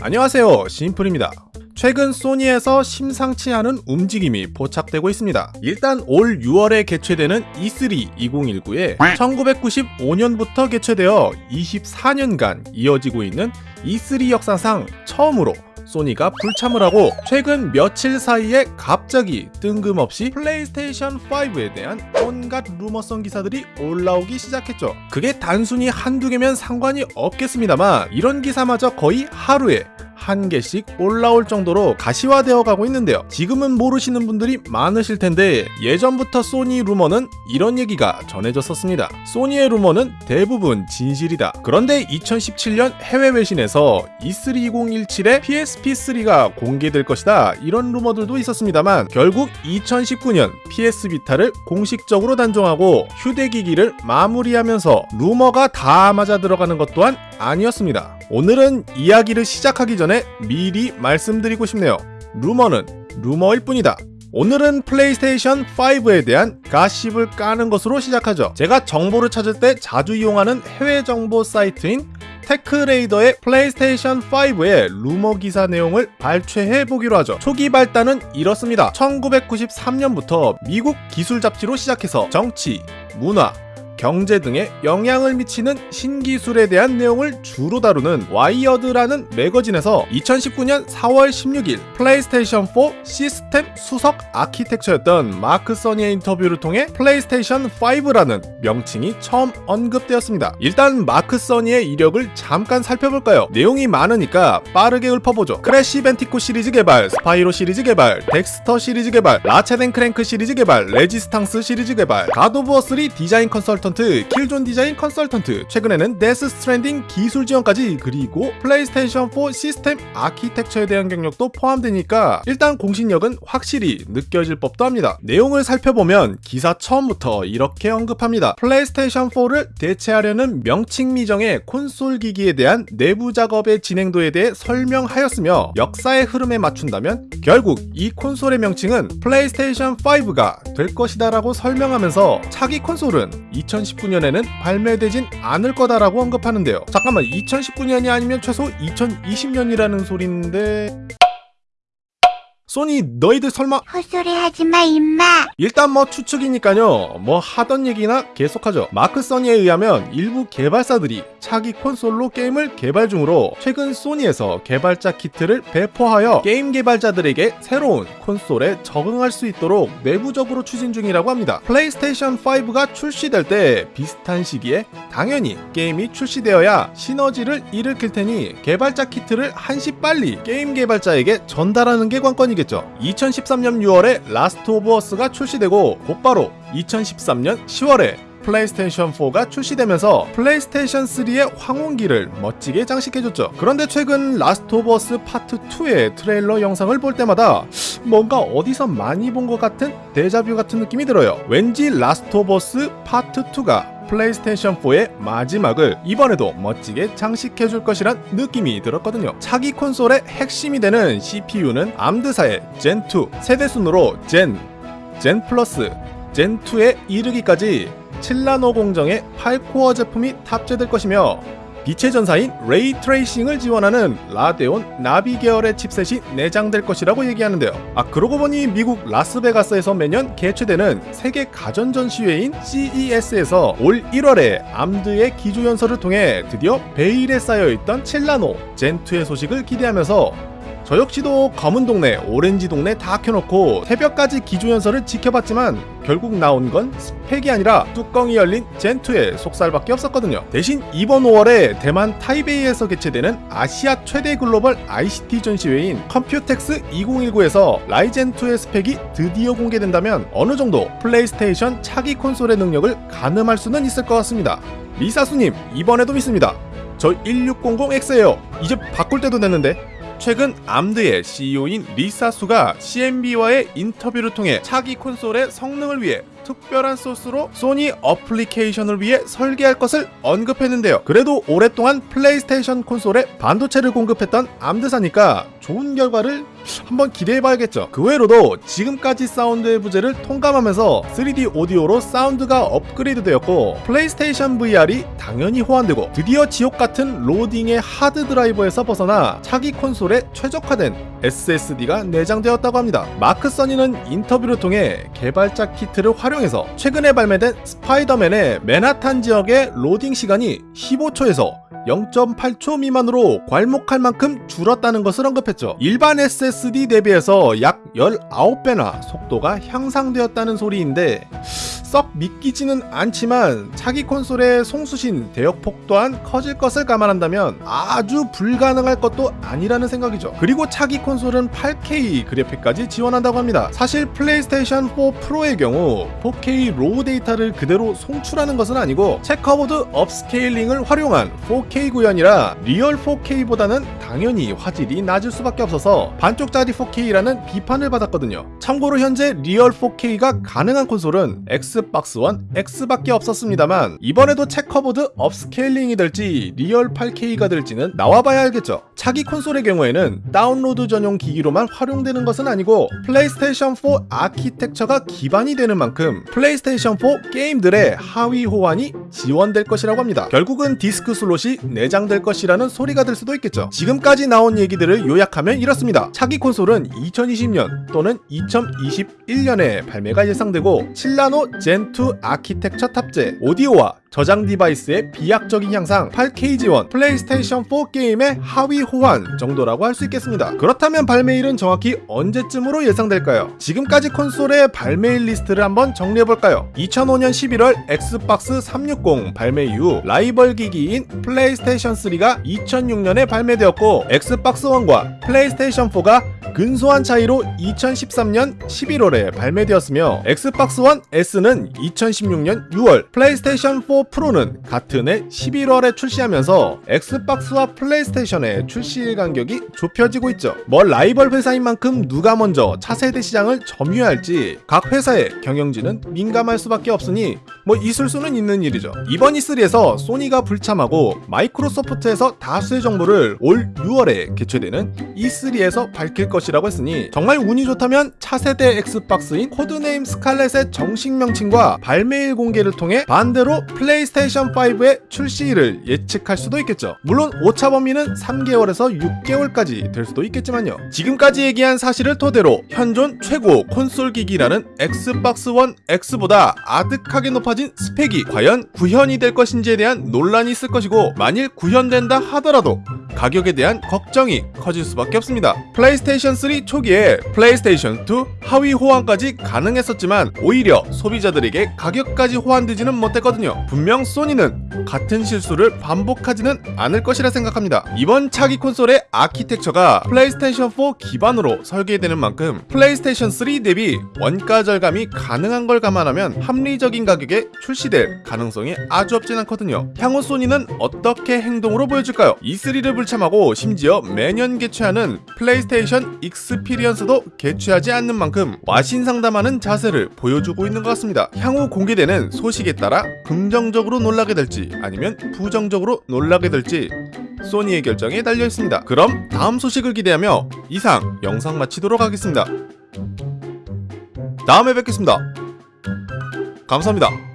안녕하세요 심플입니다 최근 소니에서 심상치 않은 움직임이 포착되고 있습니다. 일단 올 6월에 개최되는 E3 2019에 1995년부터 개최되어 24년간 이어지고 있는 E3 역사상 처음으로 소니가 불참을 하고 최근 며칠 사이에 갑자기 뜬금없이 플레이스테이션 5에 대한 온갖 루머성 기사들이 올라오기 시작했죠. 그게 단순히 한두 개면 상관이 없겠습니다만 이런 기사마저 거의 하루에 한 개씩 올라올 정도로 가시화되어 가고 있는데요. 지금은 모르시는 분들이 많으실 텐데 예전부터 소니 루머는 이런 얘기가 전해졌었습니다. 소니의 루머는 대부분 진실이다. 그런데 2017년 해외 외신에서 E3 2017에 PSP3가 공개될 것이다. 이런 루머들도 있었습니다만 결국 2019년 PS 비타를 공식적으로 단종하고 휴대기기를 마무리하면서 루머가 다 맞아 들어가는 것 또한 아니었습니다. 오늘은 이야기를 시작하기 전에 미리 말씀드리고 싶네요. 루머는 루머일 뿐이다. 오늘은 플레이스테이션 5에 대한 가십을 까는 것으로 시작하죠. 제가 정보를 찾을 때 자주 이용하는 해외 정보 사이트인 테크레이더의 플레이스테이션 5의 루머 기사 내용을 발췌해 보기로 하죠. 초기 발단은 이렇습니다. 1993년부터 미국 기술 잡지로 시작해서 정치, 문화, 경제 등에 영향을 미치는 신기술에 대한 내용을 주로 다루는 와이어드라는 매거진에서 2019년 4월 16일 플레이스테이션 4 시스템 수석 아키텍처였던 마크 써니의 인터뷰를 통해 플레이스테이션 5라는 명칭이 처음 언급되었습니다. 일단 마크 써니의 이력을 잠깐 살펴볼까요? 내용이 많으니까 빠르게 읊어보죠. 크래시 밴디쿳 시리즈 개발, 스파이로 시리즈 개발, 덱스터 시리즈 개발, 라쳇 앤 클랭크 시리즈 개발, 레지스탕스 시리즈 개발, 갓 오브 워3 디자인 컨설턴트 컨설턴트, 킬존 디자인 컨설턴트, 최근에는 데스 스트랜딩 기술 지원까지 그리고 플레이스테이션 4 시스템 아키텍처에 대한 경력도 포함되니까 일단 공신력은 확실히 느껴질 법도 합니다. 내용을 살펴보면 기사 처음부터 이렇게 언급합니다. 플레이스테이션 4를 대체하려는 명칭 미정의 콘솔 기기에 대한 내부 작업의 진행도에 대해 설명하였으며 역사의 흐름에 맞춘다면 결국 이 콘솔의 명칭은 플레이스테이션 5가 될 것이다 라고 설명하면서 차기 콘솔은 2019년에는 발매되진 않을 거다라고 언급하는데요. 잠깐만 2019년이 아니면 최소 2020년이라는 소리인데 소니 너희들 설마 헛소리 하지마 임마. 일단 뭐 추측이니까요. 뭐 하던 얘기나 계속하죠. 마크 써니에 의하면 일부 개발사들이 차기 콘솔로 게임을 개발 중으로 최근 소니에서 개발자 키트를 배포하여 게임 개발자들에게 새로운 콘솔에 적응할 수 있도록 내부적으로 추진 중이라고 합니다. 플레이스테이션 5가 출시될 때 비슷한 시기에 당연히 게임이 출시되어야 시너지를 일으킬 테니 개발자 키트를 한시 빨리 게임 개발자에게 전달하는 게 관건이겠죠 있겠죠. 2013년 6월에 라스트 오브 어스가 출시되고 곧바로 2013년 10월에 플레이스테이션 4가 출시되면서 플레이스테이션 3의 황혼기를 멋지게 장식해줬죠. 그런데 최근 라스트 오브 어스 파트 2의 트레일러 영상을 볼 때마다 뭔가 어디서 많이 본 것 같은 데자뷰 같은 느낌이 들어요. 왠지 라스트 오브 어스 파트 2가 플레이스테이션 4의 마지막을 이번에도 멋지게 장식해줄 것이란 느낌이 들었거든요. 차기 콘솔의 핵심이 되는 CPU는 암드사의 젠2 세대 순으로 젠, 젠 플러스, 젠2에 이르기까지 7나노 공정의 8코어 제품이 탑재될 것이며 빛의 전사인 ray tracing을 지원하는 라데온 나비 계열의 칩셋이 내장될 것이라고 얘기하는데요. 아 그러고 보니 미국 라스베가스에서 매년 개최되는 세계 가전 전시회인 CES에서 올 1월에 암드의 기조 연설을 통해 드디어 베일에 쌓여있던 7나노 젠2의 소식을 기대하면서 저 역시도 검은 동네, 오렌지 동네 다 켜놓고 새벽까지 기조연설을 지켜봤지만 결국 나온 건 스펙이 아니라 뚜껑이 열린 젠2의 속살밖에 없었거든요. 대신 이번 5월에 대만 타이베이에서 개최되는 아시아 최대 글로벌 ICT 전시회인 컴퓨텍스 2019에서 라이젠2의 스펙이 드디어 공개된다면 어느 정도 플레이스테이션 차기 콘솔의 능력을 가늠할 수는 있을 것 같습니다. 리사수님 이번에도 믿습니다. 저 1600X예요. 이제 바꿀 때도 됐는데 최근 암드의 CEO인 리사수가 CNB와의 인터뷰를 통해 차기 콘솔의 성능을 위해 특별한 소스로 소니 어플리케이션을 위해 설계할 것을 언급했는데요. 그래도 오랫동안 플레이스테이션 콘솔에 반도체를 공급했던 암드사니까 좋은 결과를 한번 기대해봐야겠죠. 그 외로도 지금까지 사운드의 부재를 통감하면서 3D 오디오로 사운드가 업그레이드 되었고 플레이스테이션 VR이 당연히 호환되고 드디어 지옥 같은 로딩의 하드 드라이버에서 벗어나 차기 콘솔에 최적화된 SSD가 내장되었다고 합니다. 마크 써니는 인터뷰를 통해 개발자 키트를 활용해서 최근에 발매된 스파이더맨의 맨하탄 지역의 로딩 시간이 15초에서 0.8초 미만으로 괄목할 만큼 줄었다는 것을 언급했죠. 일반 SSD 대비해서 약 19배나 속도가 향상되었다는 소리인데 썩 믿기지는 않지만 차기 콘솔의 송수신 대역폭 또한 커질 것을 감안한다면 아주 불가능할 것도 아니라는 생각이죠. 그리고 차기 콘솔은 8K 그래픽까지 지원한다고 합니다. 사실 플레이스테이션 4 프로의 경우 4K raw data를 그대로 송출하는 것은 아니고 checkerboard upscaling을 활용한 4K 구현이라 real 4K보다는 당연히 화질이 낮을 수밖에 없어서 반쪽짜리 4K라는 비판을 받았거든요. 참고로 현재 real 4K가 가능한 콘솔은 엑스박스 원 X밖에 없었습니다만 이번에도 checkerboard upscaling이 될지 real 8K가 될지는 나와봐야 알겠죠. 차기 콘솔의 경우에는 다운로드 전용 기기로만 활용되는 것은 아니고 플레이스테이션 4 아키텍처가 기반이 되는 만큼 플레이스테이션 4 게임들의 하위 호환이 지원될 것이라고 합니다. 결국은 디스크 슬롯이 내장될 것이라는 소리가 될 수도 있겠죠. 지금 까지 나온 얘기들을 요약하면 이렇습니다. 차기 콘솔은 2020년 또는 2021년에 발매가 예상되고 7나노 젠2 아키텍처 탑재, 오디오와 저장 디바이스의 비약적인 향상, 8K 지원, 플레이스테이션 4 게임의 하위 호환 정도라고 할 수 있겠습니다. 그렇다면 발매일은 정확히 언제쯤으로 예상될까요? 지금까지 콘솔의 발매일 리스트를 한번 정리해볼까요? 2005년 11월 엑스박스 360 발매 이후 라이벌 기기인 플레이스테이션 3가 2006년에 발매되었고 엑스박스 1과 플레이스테이션 4가 근소한 차이로 2013년 11월에 발매되었으며 엑스박스 1 S는 2016년 6월, 플레이스테이션 4 프로는 같은 해 11월에 출시하면서 엑스박스와 플레이스테이션의 출시일 간격이 좁혀지고 있죠. 뭐 라이벌 회사인 만큼 누가 먼저 차세대 시장을 점유할지 각 회사의 경영진은 민감할 수밖에 없으니 뭐 있을 수는 있는 일이죠. 이번 E3에서 소니가 불참하고 마이크로소프트에서 다수의 정보를 올 6월에 개최되는 E3에서 밝힐 것 이라고 했으니 정말 운이 좋다면 차세대 엑스박스인 code name 스칼렛의 정식 명칭과 발매일 공개를 통해 반대로 플레이스테이션 5의 출시일을 예측할 수도 있겠죠. 물론 오차 범위는 3개월에서 6개월까지 될 수도 있겠지만요. 지금까지 얘기한 사실을 토대로 현존 최고 콘솔 기기라는 엑스박스 1 X보다 아득하게 높아진 스펙이 과연 구현이 될 것인지에 대한 논란이 있을 것이고 만일 구현된다 하더라도 가격에 대한 걱정이 커질 수밖에 없습니다. 플레이스테이션 3 초기에 플레이스테이션 2 하위 호환까지 가능했었지만 오히려 소비자들에게 가격까지 호환되지는 못했거든요. 분명 소니는 같은 실수를 반복하지는 않을 것이라 생각합니다. 이번 차기 콘솔의 아키텍처가 플레이스테이션 4 기반으로 설계되는 만큼 플레이스테이션 3 대비 원가 절감이 가능한 걸 감안하면 합리적인 가격에 출시될 가능성이 아주 없진 않거든요. 향후 소니는 어떻게 행동으로 보여줄까요? E3를 불참하고 심지어 매년 개최하는 PlayStation Experience도 개최하지 않는 만큼 와신상담하는 자세를 보여주고 있는 것 같습니다. 향후 공개되는 소식에 따라 긍정적으로 놀라게 될지 아니면 부정적으로 놀라게 될지 소니의 결정에 달려 있습니다. 그럼 다음 소식을 기대하며 이상 영상 마치도록 하겠습니다. 다음에 뵙겠습니다. 감사합니다.